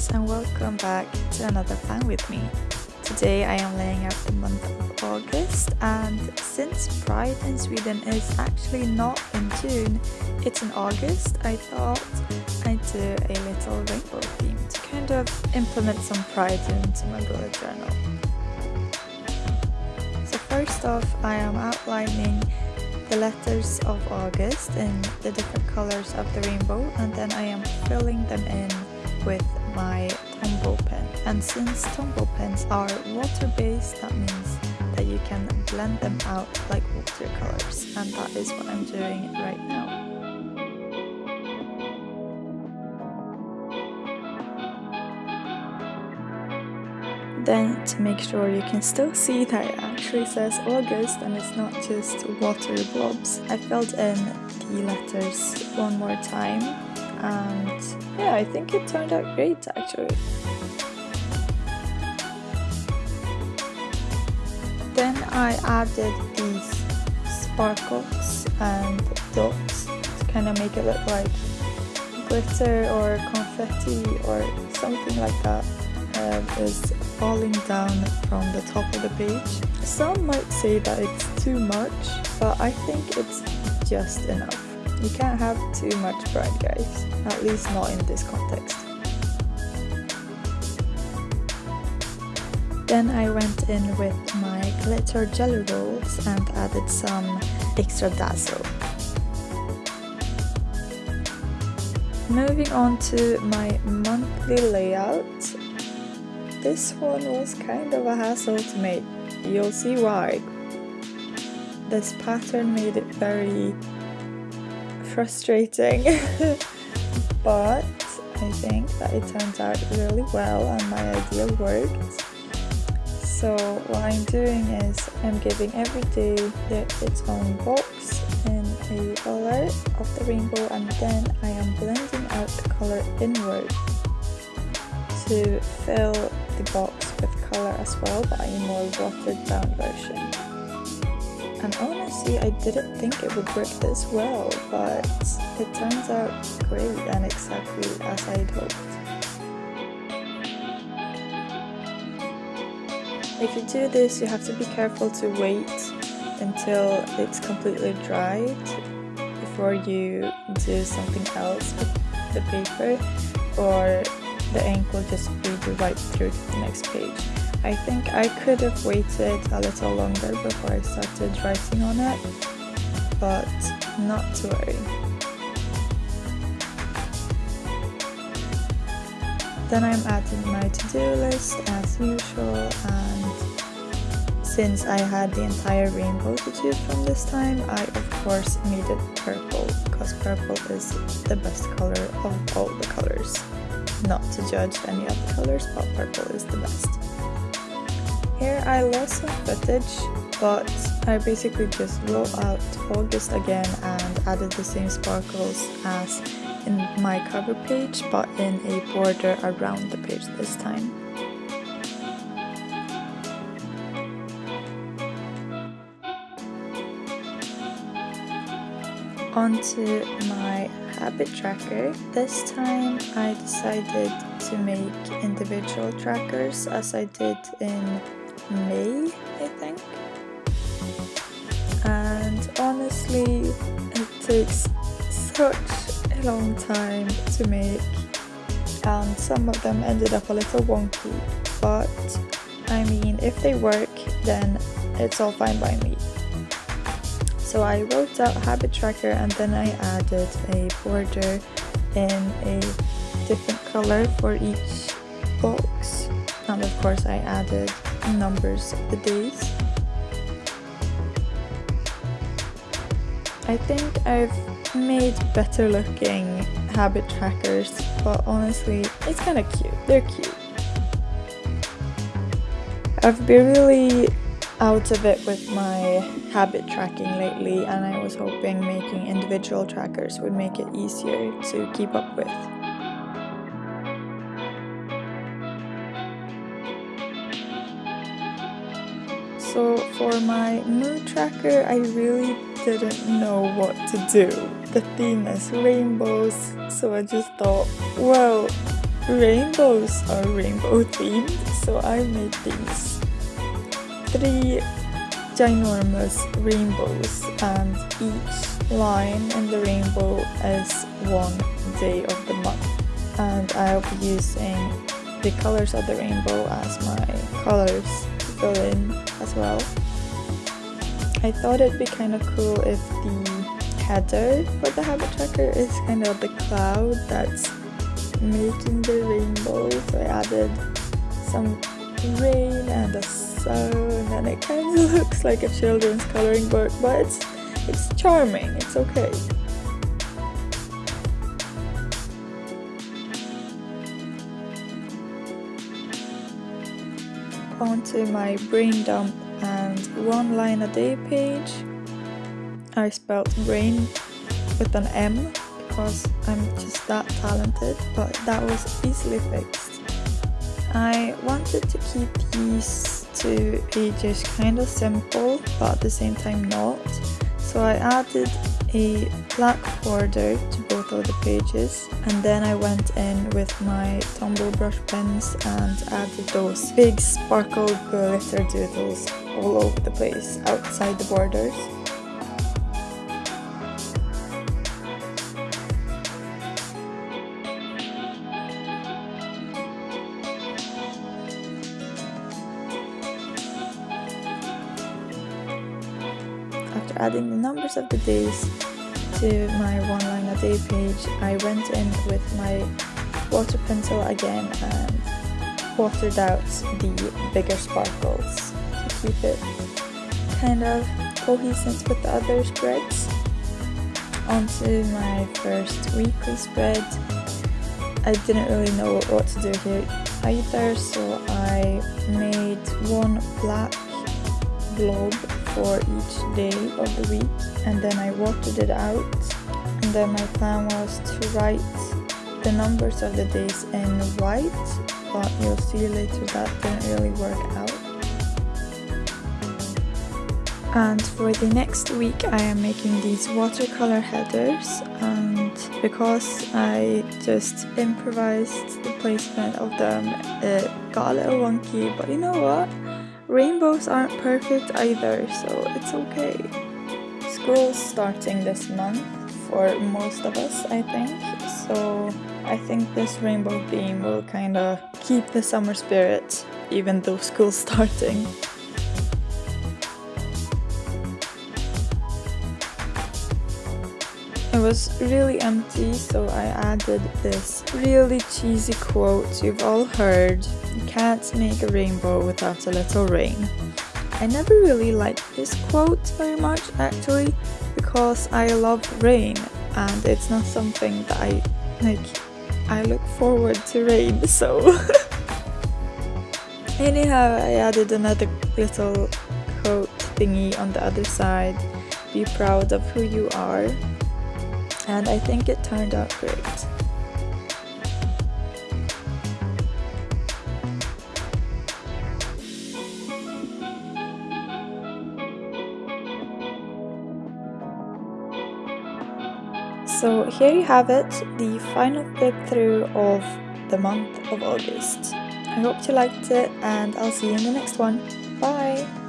guys and welcome back to another plan with me. Today I am laying out the month of August and since Pride in Sweden is actually not in June, it's in August, I thought I'd do a little rainbow theme to kind of implement some pride into my bullet journal. So first off I am outlining the letters of August in the different colors of the rainbow and then I am filling them in with my Tombow pen. And since Tombow pens are water-based, that means that you can blend them out like watercolors. And that is what I'm doing right now. Then to make sure you can still see that it actually says August and it's not just water blobs, I filled in the letters one more time and yeah, I think it turned out great actually. Then I added these sparkles and dots to kind of make it look like glitter or confetti or something like that uh, is falling down from the top of the page. Some might say that it's too much, but I think it's just enough. You can't have too much pride guys, at least not in this context. Then I went in with my glitter jelly rolls and added some extra dazzle. Moving on to my monthly layout. This one was kind of a hassle to make. You'll see why. This pattern made it very frustrating. But I think that it turned out really well and my idea worked. So what I'm doing is I'm giving every day its own box in a color of the rainbow and then I am blending out the color inward to fill the box with color as well but in a more watered down version and honestly I didn't think it would work this well but it turns out great and exactly as I'd hoped. If you do this you have to be careful to wait until it's completely dried before you do something else with the paper or the ink will just bleed right through to the next page. I think I could have waited a little longer before I started writing on it, but not to worry. Then I'm adding my to-do list as usual and since I had the entire rainbow to choose from this time, I of course it purple because purple is the best color of all the colors. Not to judge any other colors, but purple is the best. Here I lost some footage, but I basically just wrote out August again and added the same sparkles as in my cover page, but in a border around the page this time. Onto my habit tracker. This time I decided to make individual trackers as I did in May, I think. And honestly, it takes such a long time to make and some of them ended up a little wonky but I mean if they work then it's all fine by me. So I wrote out habit tracker and then I added a border in a different color for each box and of course I added numbers of the days. I think I've made better looking habit trackers, but honestly, it's kind of cute. They're cute. I've been really out of it with my habit tracking lately and I was hoping making individual trackers would make it easier to keep up with. So for my mood tracker, I really didn't know what to do. The theme is rainbows, so I just thought, well, rainbows are rainbow themed, so I made these three ginormous rainbows and each line in the rainbow is one day of the month and I'll be using the colors of the rainbow as my colors fill in as well. I thought it'd be kind of cool if the header for the habit tracker is kind of the cloud that's making the rainbow. So I added some rain and a sun and it kind of looks like a children's coloring book but it's it's charming. It's okay onto my brain dump and one line a day page I spelled brain with an M because I'm just that talented, but that was easily fixed. I wanted to keep these two pages kind of simple, but at the same time not. So I added a black border to both of the pages and then I went in with my Tombow brush pens and added those big sparkle glitter doodles all over the place outside the borders. After adding the numbers of the days to my one line a day page, I went in with my water pencil again and watered out the bigger sparkles to keep it kind of cohesive with the other spreads. Onto my first weekly spread. I didn't really know what to do here either, so I made one black blob for each day of the week and then I watered it out and then my plan was to write the numbers of the days in white but you'll see later that didn't really work out. And for the next week I am making these watercolor headers and because I just improvised the placement of them it got a little wonky but you know what? Rainbows aren't perfect either, so it's okay. School's starting this month for most of us, I think, so I think this rainbow theme will kinda keep the summer spirit even though school's starting. It was really empty, so I added this really cheesy quote you've all heard. You can't make a rainbow without a little rain. I never really liked this quote very much actually because I love rain and it's not something that I like I look forward to rain so anyhow I added another little quote thingy on the other side be proud of who you are and I think it turned out great. So here you have it, the final flip through of the month of August. I hope you liked it and I'll see you in the next one. Bye!